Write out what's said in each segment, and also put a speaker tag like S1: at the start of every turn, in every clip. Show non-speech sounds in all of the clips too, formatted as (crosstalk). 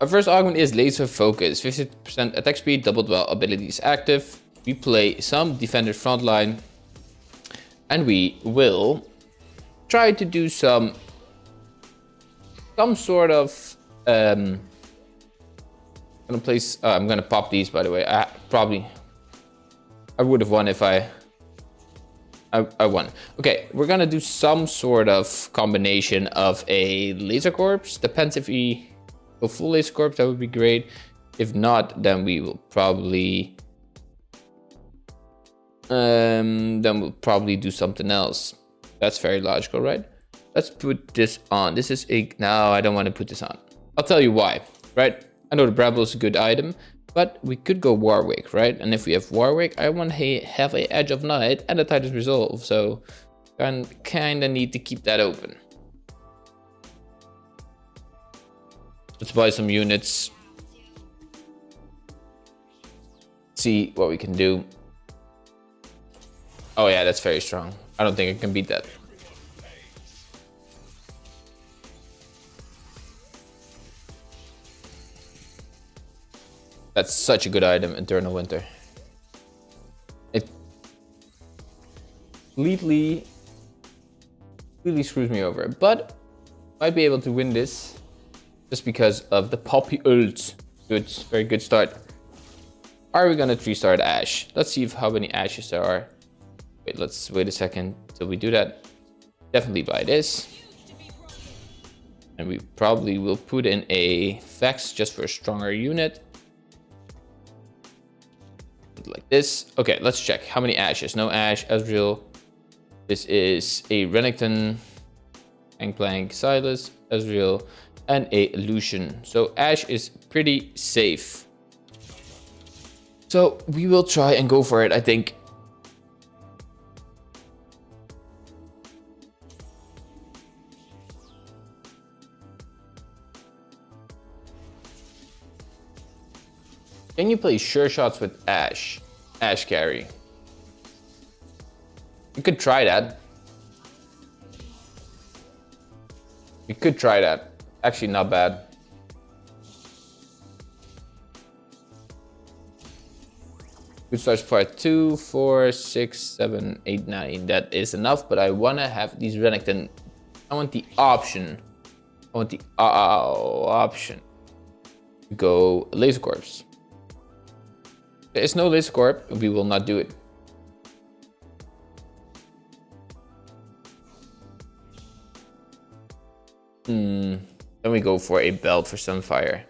S1: Our first augment is Laser Focus. 50% attack speed, doubled while ability is active. We play some Defender Frontline. And we will try to do some... Some sort of... Um, I'm gonna place... Uh, I'm gonna pop these, by the way. I probably... I would have won if I I, I won. Okay, we're gonna do some sort of combination of a laser corpse. Depends if we go full laser corpse, that would be great. If not, then we will probably um then we'll probably do something else. That's very logical, right? Let's put this on. This is a no, I don't want to put this on. I'll tell you why, right? I know the Bravo is a good item, but we could go Warwick, right? And if we have Warwick, I want to have a Edge of Night and a Titan's Resolve. So kind of need to keep that open. Let's buy some units. See what we can do. Oh yeah, that's very strong. I don't think I can beat that. That's such a good item, Eternal Winter. It completely, completely screws me over. But might be able to win this just because of the Poppy ult. Good, very good start. Are we gonna three start Ashe? Let's see if how many Ashes there are. Wait, let's wait a second till we do that. Definitely buy this. And we probably will put in a Vex just for a stronger unit like this. Okay, let's check. How many Ashes? No Ashe, Ezreal. This is a Renekton, Gangplank, Sylas, Ezreal, and a Lucian. So Ashe is pretty safe. So we will try and go for it, I think. Can you play sure shots with Ashe? Ashe carry. You could try that. You could try that. Actually, not bad. Good starts for two, four, six, seven, eight, nine. That is enough, but I want to have these Renekton. I want the option. I want the uh, option. Go Laser Corps. There is no Laser Corp, we will not do it. Hmm. Then we go for a belt for Sunfire.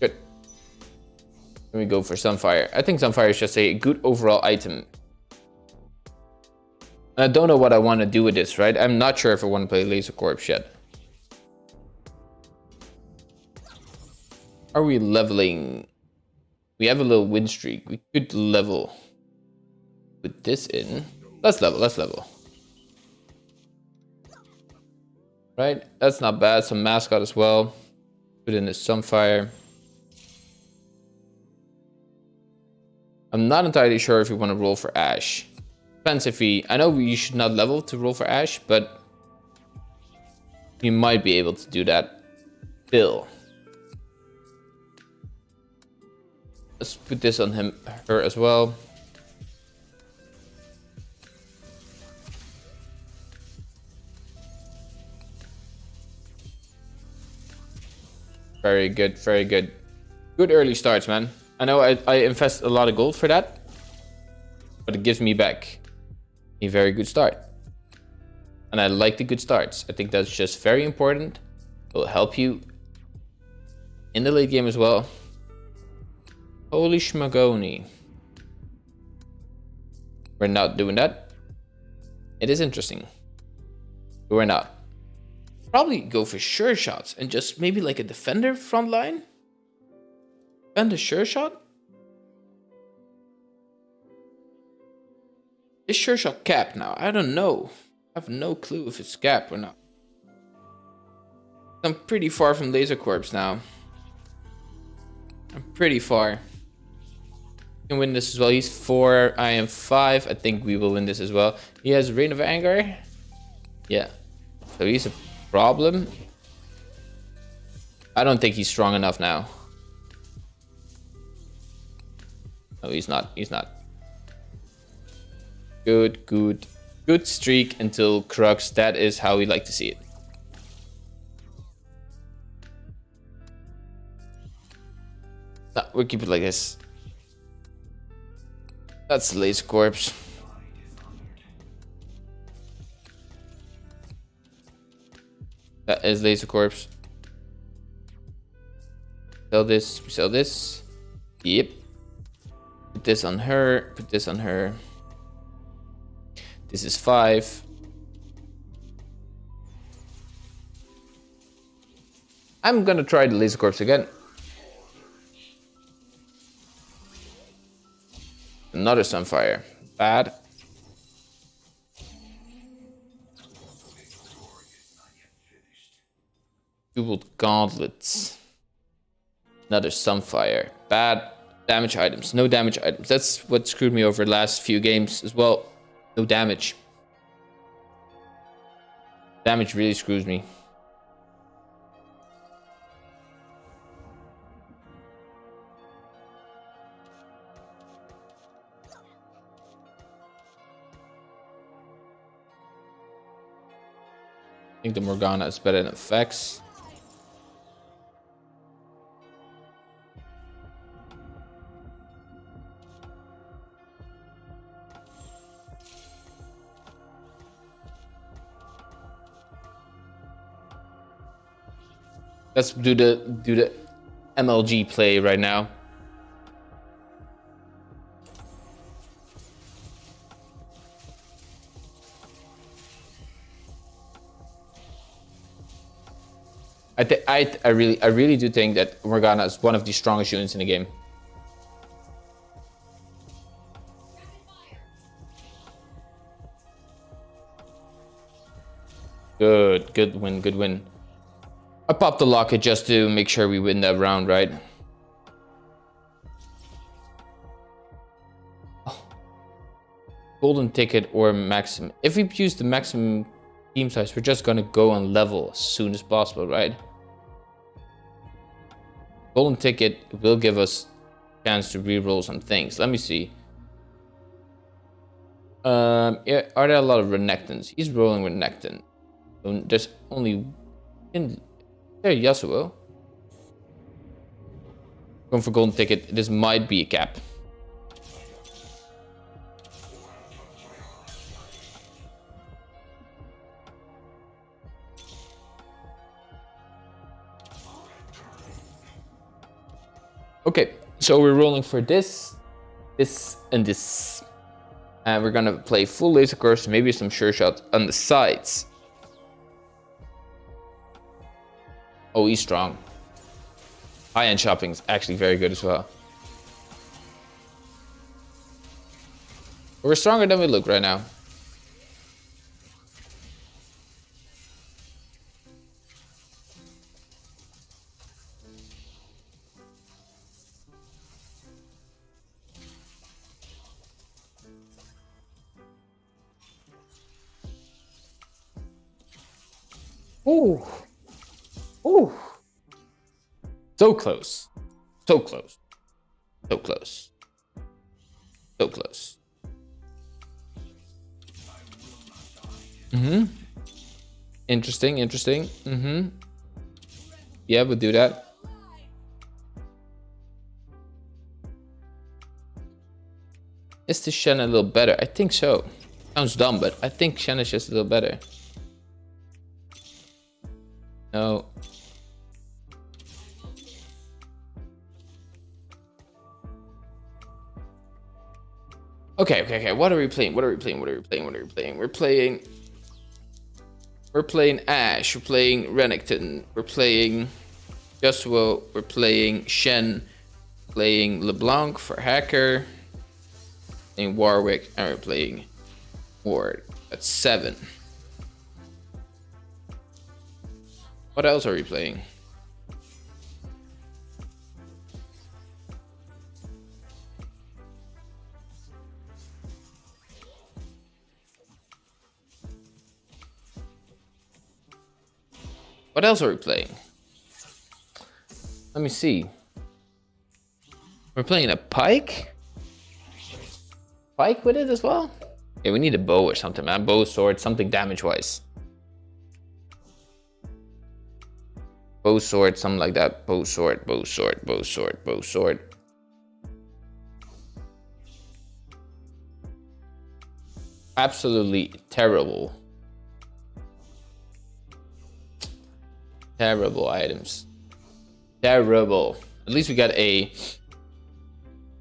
S1: Good. Then we go for Sunfire. I think Sunfire is just a good overall item. I don't know what I want to do with this, right? I'm not sure if I want to play Laser Corps yet. Are we leveling? We have a little win streak. We could level. Put this in. Let's level, let's level. Right, that's not bad. Some mascot as well. Put in the Sunfire. I'm not entirely sure if we want to roll for Ashe. Depends if we... I know we should not level to roll for Ashe, but... We might be able to do that. Bill. Let's put this on him, her as well. Very good, very good. Good early starts, man. I know I, I invest a lot of gold for that, but it gives me back a very good start. And I like the good starts. I think that's just very important. It will help you in the late game as well. Holy schmagoni. We're not doing that. It is interesting. We're not. Probably go for sure shots and just maybe like a defender front line. And a sure shot. Is sure shot cap now? I don't know. I have no clue if it's cap or not. I'm pretty far from Laser Corps now. I'm pretty far can win this as well. He's four, I am five. I think we will win this as well. He has Reign of Anger. Yeah. So he's a problem. I don't think he's strong enough now. No, he's not. He's not. Good, good. Good streak until Krugs. That is how we like to see it. We'll keep it like this. That's the laser corpse. Uh, that is laser corpse. Sell this, sell this. Yep. Put this on her, put this on her. This is five. I'm gonna try the laser corpse again. Another Sunfire. Bad. Jeweled gauntlets. Another Sunfire. Bad damage items. No damage items. That's what screwed me over the last few games as well. No damage. Damage really screws me. I think the Morgana is better in effects. Let's do the do the MLG play right now. I, I, I really I really do think that Morgana is one of the strongest units in the game. Good, good win, good win. I popped the locket just to make sure we win that round, right? Oh. Golden ticket or maximum. If we use the maximum team size, we're just gonna go on level as soon as possible, right? Golden ticket will give us chance to re-roll some things. Let me see. Um, are there a lot of Renekton's? He's rolling Renekton. There's only in there, Yasuo. Going for golden ticket. This might be a cap. Okay, so we're rolling for this, this, and this. And we're gonna play full laser course, maybe some sure shot on the sides. Oh, he's strong. High-end shopping is actually very good as well. We're stronger than we look right now. Ooh. Ooh. So close. So close. So close. So close. Mm-hmm. Interesting, interesting. Mm-hmm. Yeah, we'll do that. Is the Shen a little better? I think so. Sounds dumb, but I think Shen is just a little better. No, Okay, okay, okay. What are we playing? What are we playing? What are we playing? What are we playing? We're playing... We're playing Ashe. We're playing Renekton. We're playing Yasuo. We're playing Shen. Playing LeBlanc for Hacker. Playing Warwick. And we're playing Ward. That's seven. What else are we playing? What else are we playing? Let me see. We're playing a pike? Pike with it as well? Yeah, we need a bow or something, man. Bow, sword, something damage-wise. Bow, sword, something like that. Bow, sword, bow, sword, bow, sword, bow, sword. Absolutely terrible. Terrible items. Terrible. At least we got a...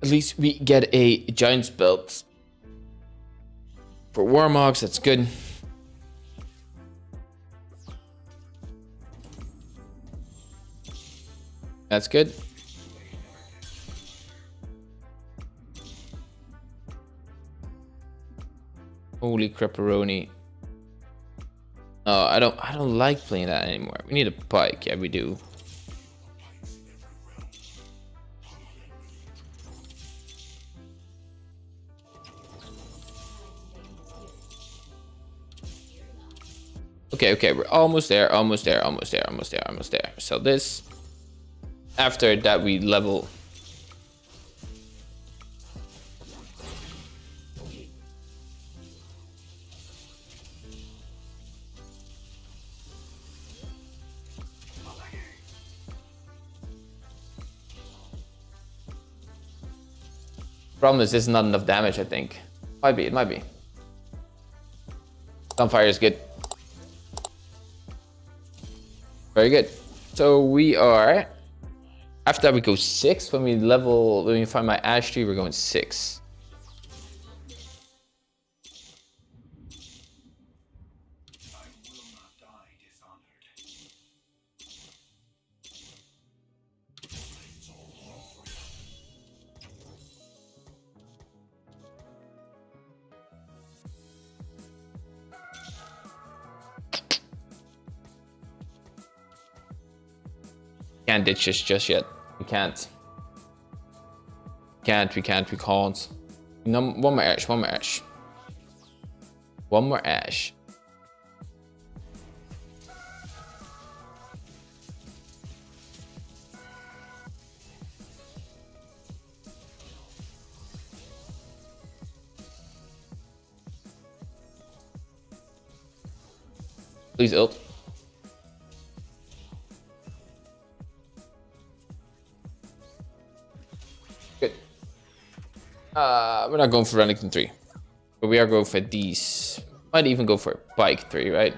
S1: At least we get a Giant's Belt. For Warmogs, that's good. That's good. Holy crapperoni. Oh, I don't I don't like playing that anymore. We need a pike, yeah we do. Okay, okay, we're almost there, almost there, almost there, almost there, almost there. So this, after that we level. Problem is, this is not enough damage, I think. Might be, it might be. Sunfire is good. Very good. So we are, after that we go six. When we level, when we find my Ashe tree, we're going six. Ditch this just yet. We can't. Can't, we can't, we can't. No, one more Ashe, one more Ashe. One more Ashe. Please ult. We're not going for Renekton 3. But we are going for these. Might even go for Pyke 3, right?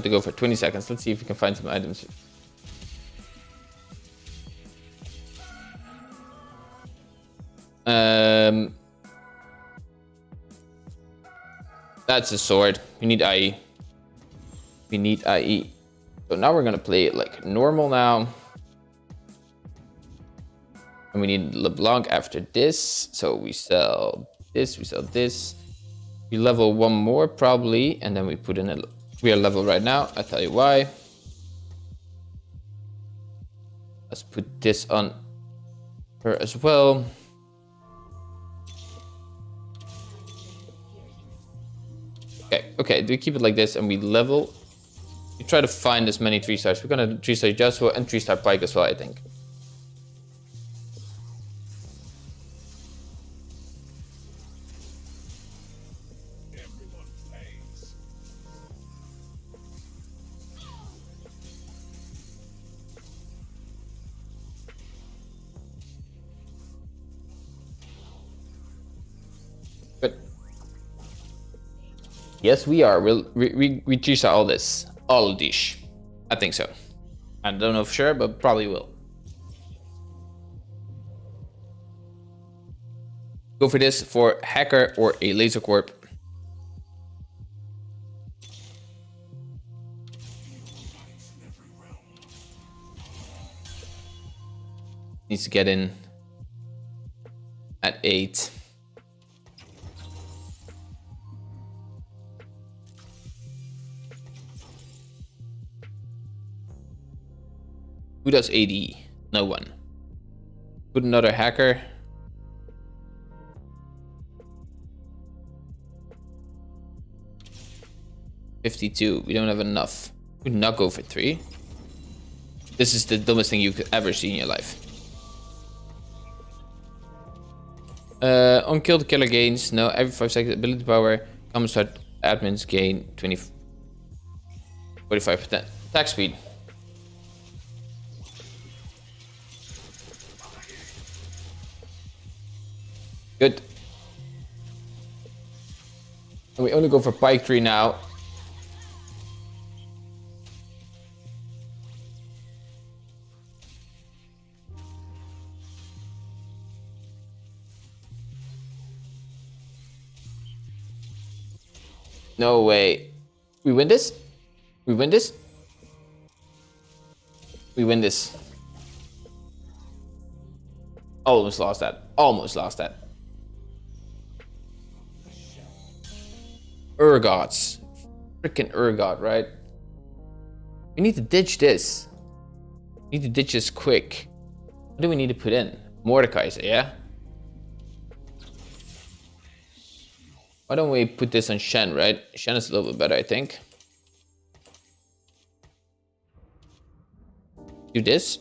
S1: What to go for. 20 seconds. Let's see if we can find some items. Um, that's a sword. We need IE. We need IE. So now we're gonna play it like normal now. And we need LeBlanc after this. So we sell this, we sell this. We level one more probably, and then we put in a we are level right now. I'll tell you why. Let's put this on her as well. Okay, okay, do we keep it like this and we level? We try to find as many 3 stars. We're gonna 3 star Joshua and 3 star Pyke as well, I think. Yes, we are. We'll we we, we choose all this, all this. I think so. I don't know for sure, but probably will. Go for this for hacker or a laser corp. Needs to get in. at eight. Who does AD? No one. Put another hacker. Fifty-two. We don't have enough. We not go for three. This is the dumbest thing you could ever see in your life. Uh, on kill the killer gains. No, every 5 seconds ability power. Common start admins gain 20, 45% attack speed. Good. And we only go for Pyke Tree now. No way. We win this? We win this? We win this. Almost lost that. Almost lost that. Urgots. Freaking Urgot, right? We need to ditch this. We need to ditch this quick. What do we need to put in? Mordekaiser, yeah? Why don't we put this on Shen, right? Shen is a little bit better, I think. Do this.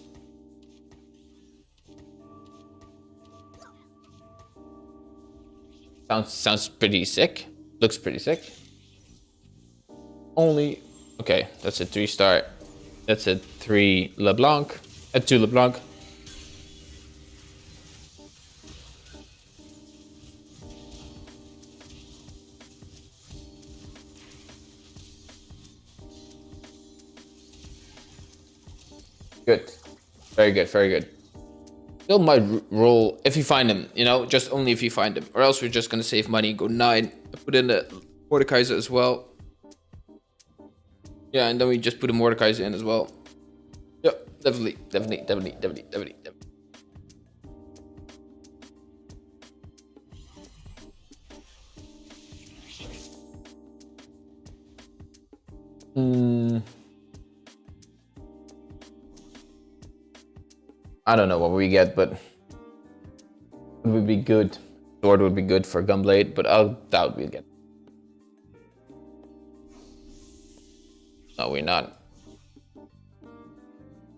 S1: Sounds sounds pretty sick. Looks pretty sick. Only okay, that's a three star. That's a three LeBlanc. A two LeBlanc. Good. Very good, very good. Still might roll if you find them, you know, just only if you find them. Or else we're just going to save money, go 9, put in the Mordekaiser as well. Yeah, and then we just put a Mordekaiser in as well. Yep, definitely, definitely, definitely, definitely, definitely, definitely. I don't know what we get, but it would be good. Sword would be good for Gunblade, but I doubt we'll get. No, we're not.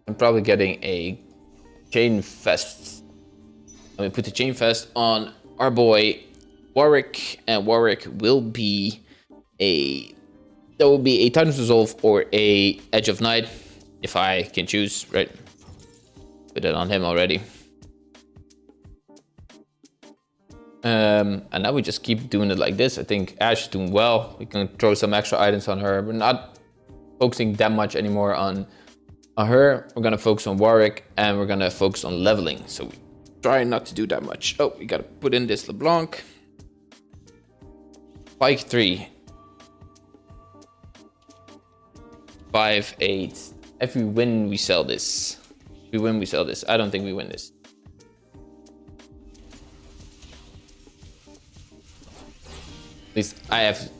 S1: I'm probably getting a Chain Vest. Let me put the Chain Vest on our boy Warwick, and Warwick will be a there will be a Titan's Resolve or a Edge of Night if I can choose, right? Put it on him already. Um, and now we just keep doing it like this. I think Ashe is doing well. We can throw some extra items on her. We're not focusing that much anymore on, on her. We're going to focus on Warwick and we're going to focus on leveling. So we try not to do that much. Oh, we got to put in this LeBlanc. Pyke 3. 5, 8. If we win, we sell this we win, we sell this. I don't think we win this. At least I have,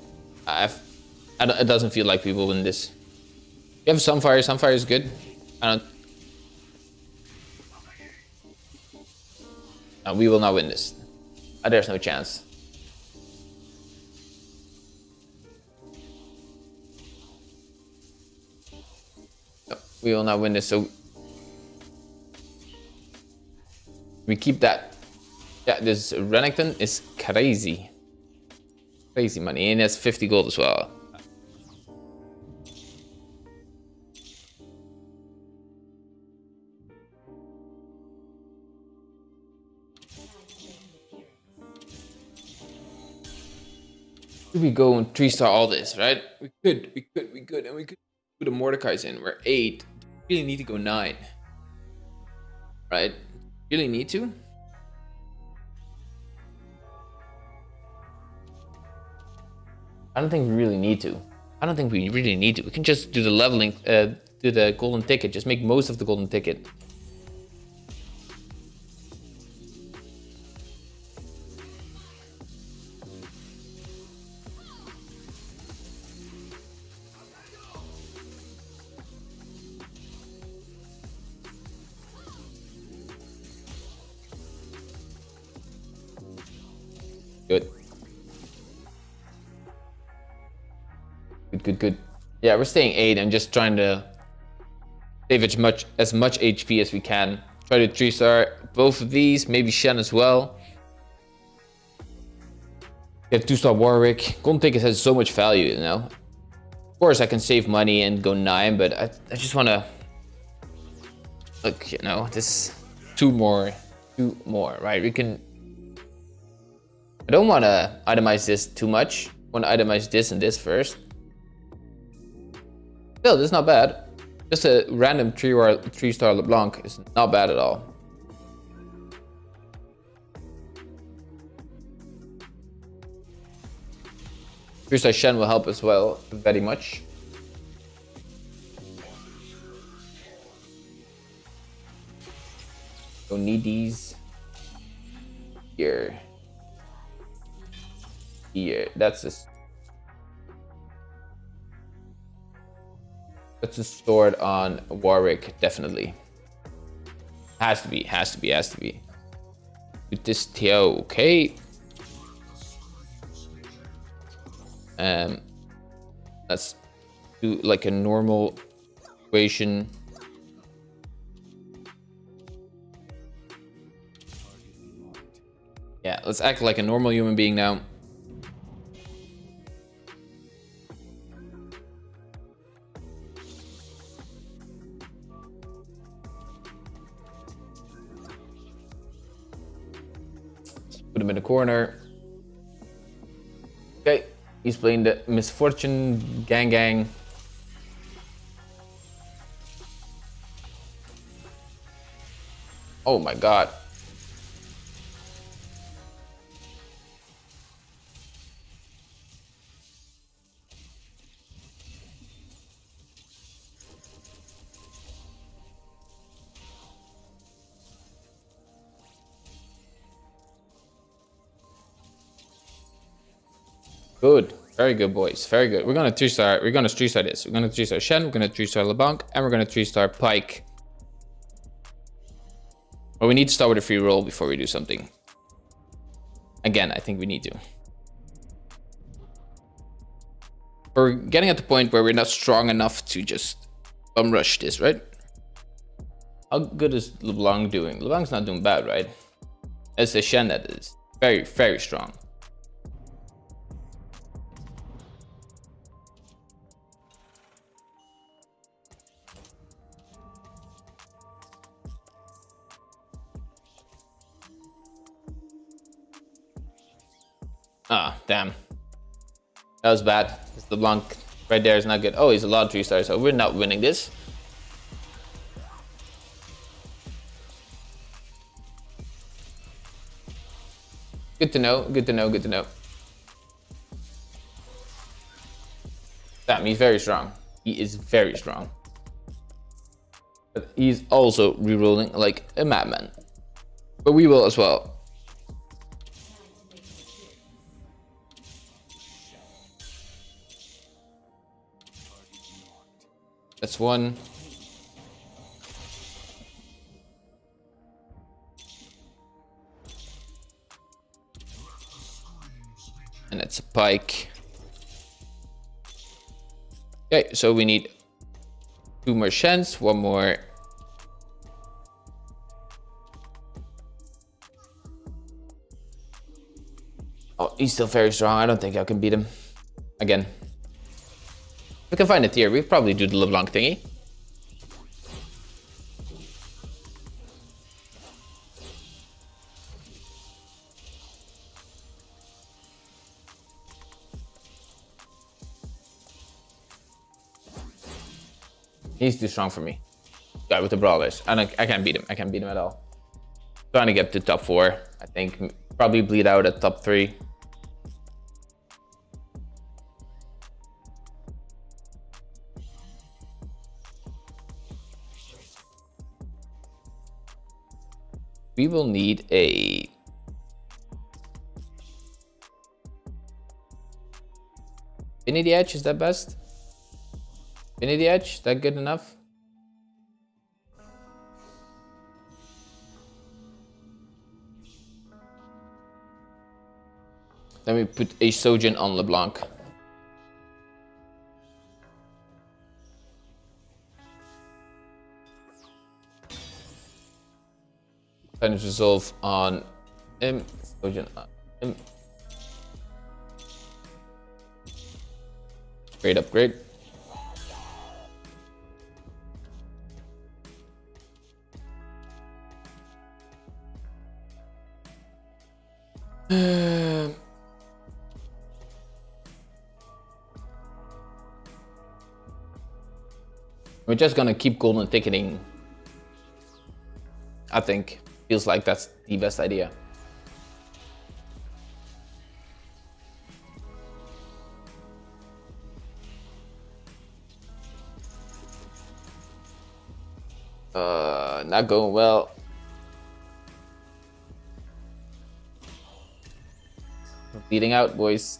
S1: I have, I it doesn't feel like we will win this. You have Sunfire, Sunfire is good. I don't, no, we will not win this. Uh, there's no chance. We will not win this, so we keep that. Yeah, this Renekton is crazy. Crazy money. And has 50 gold as well. we go and three star all this, right? We could, we could, we could, and we could put a Mordekaiser in. We're eight. We really need to go nine. Right? Really need to? I don't think we really need to. I don't think we really need to. We can just do the leveling, uh, do the golden ticket. Just make most of the golden ticket. Good. Good, good, good. Yeah, we're staying 8 and just trying to save as much, as much HP as we can. Try to 3-star both of these, maybe Shen as well. Get 2-star Warwick. Golden Ticket has so much value, you know? Of course, I can save money and go 9, but I, I just want to... Look, you know, this... Two more. Two more, right? We can... I don't want to itemize this too much. I want to itemize this and this first. Still, this is not bad. Just a random three or three star LeBlanc is not bad at all. Three star Shen will help as well, very much. Don't need these here. Here, that's just That's a sword on Warwick, definitely. Has to be, has to be, has to be. With this Teo, okay. Um, let's do like a normal equation. Yeah, let's act like a normal human being now. Put him in the corner. Okay, he's playing the Miss Fortune Gang Gang. Oh my god. Very good, boys. Very good. We're gonna three-star. We're gonna three-star this. We're gonna three-star Shen. We're gonna three-star LeBlanc, and we're gonna three-star Pyke. But we need to start with a free roll before we do something. Again, I think we need to. We're getting at the point where we're not strong enough to just bum rush this, right? How good is LeBlanc doing? LeBlanc's not doing bad, right? It's the Shen that is very, very strong. Ah, oh, damn. That was bad. The Blanc right there is not good. Oh, he's a lot of three stars, so we're not winning this. Good to know, good to know, good to know. Damn, he's very strong. He is very strong. But he's also rerolling like a madman. But we will as well. That's one. And it's a pike. Okay, so we need two more Shens, one more. Oh, he's still very strong. I don't think I can beat him again. We can find it here. We probably do the LeBlanc thingy. He's too strong for me. Guy with the brawlers. I, I can't beat him. I can't beat him at all. Trying to get to top four. I think probably bleed out at top three. We will need a Infinity Edge, is that best? Infinity Edge, is that good enough? Then we put a Shojin on LeBlanc. Silence Resolve on him. Shojin on him. Great upgrade. (sighs) We're just gonna keep golden ticketing. I think. Feels like that's the best idea. Uh, not going well. Bleeding out, boys.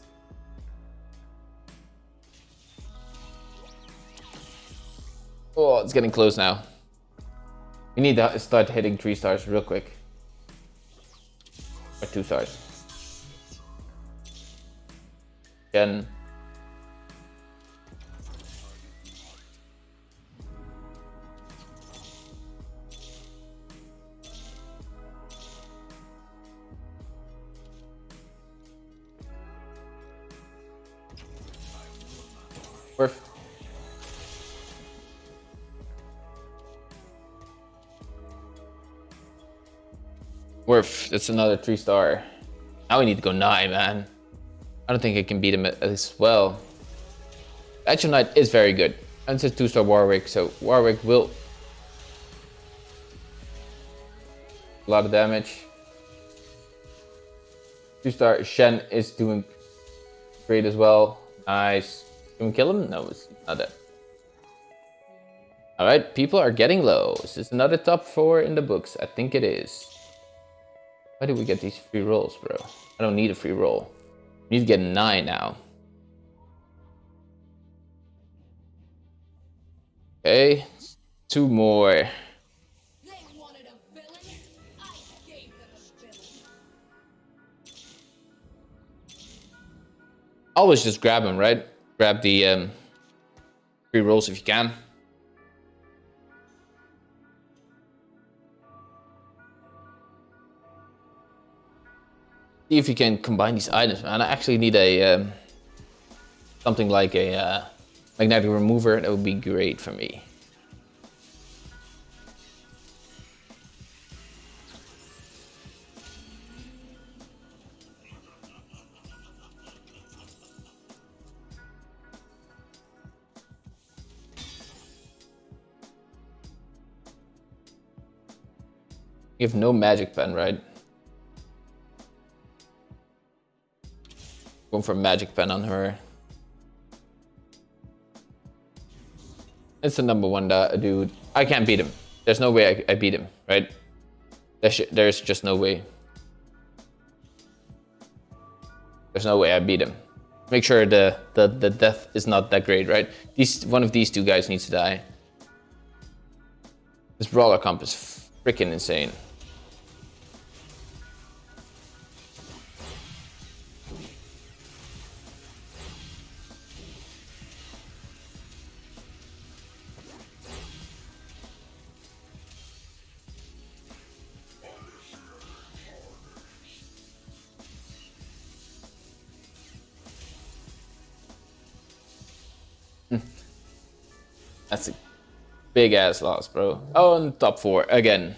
S1: Oh, it's getting close now. We need to start hitting three stars real quick. Or two stars. Again. Worth, that's another three star. Now we need to go nine, man. I don't think I can beat him as well. Action Knight is very good. And it's a two star Warwick, so Warwick will a lot of damage. Two star Shen is doing great as well. Nice. Can we kill him? No, it's not dead. Alright, people are getting low. Is this another top four in the books? I think it is. Why do we get these free rolls, bro? I don't need a free roll. We need to get nine now. Okay, two more. Always just grab them, right? grab the um, free rolls if you can. See if you can combine these items, man. I actually need a um, something like a uh, magnetic remover. That would be great for me. You have no magic pen, right? Going for magic pen on her. It's the number one dude. I can't beat him. There's no way I, I beat him, right? There's, there's just no way. There's no way I beat him. Make sure the, the, the death is not that great, right? These One of these two guys needs to die. This brawler comp is freaking insane. Big ass loss, bro. Oh, and top four again.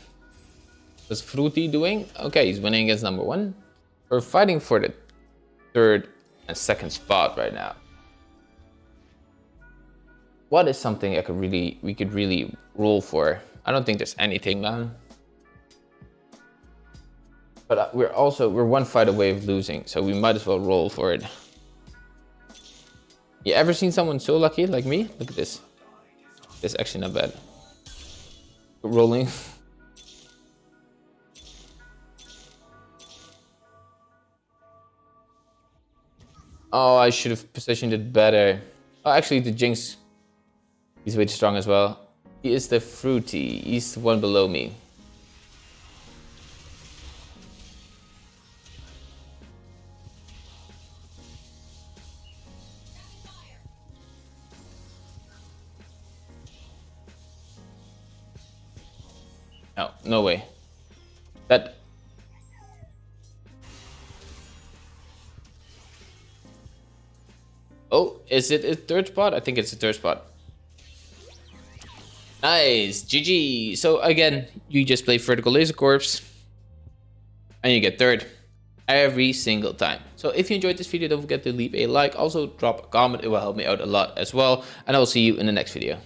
S1: What's Fruity doing? Okay, he's winning against number one. We're fighting for the third and second spot right now. What is something I could really we could really roll for? I don't think there's anything, man. But uh, we're also we're one fight away of losing, so we might as well roll for it. You ever seen someone so lucky like me? Look at this. It's actually not bad. Rolling. (laughs) Oh, I should have positioned it better. Oh, actually, the Jinx, he's way too strong as well. He is the Fruity. He's the one below me. No way. That... Oh, is it a third spot? I think it's a third spot. Nice, GG. So again, you just play Vertical Laser Corps and you get third every single time. So if you enjoyed this video, don't forget to leave a like. Also drop a comment. It will help me out a lot as well. And I will see you in the next video.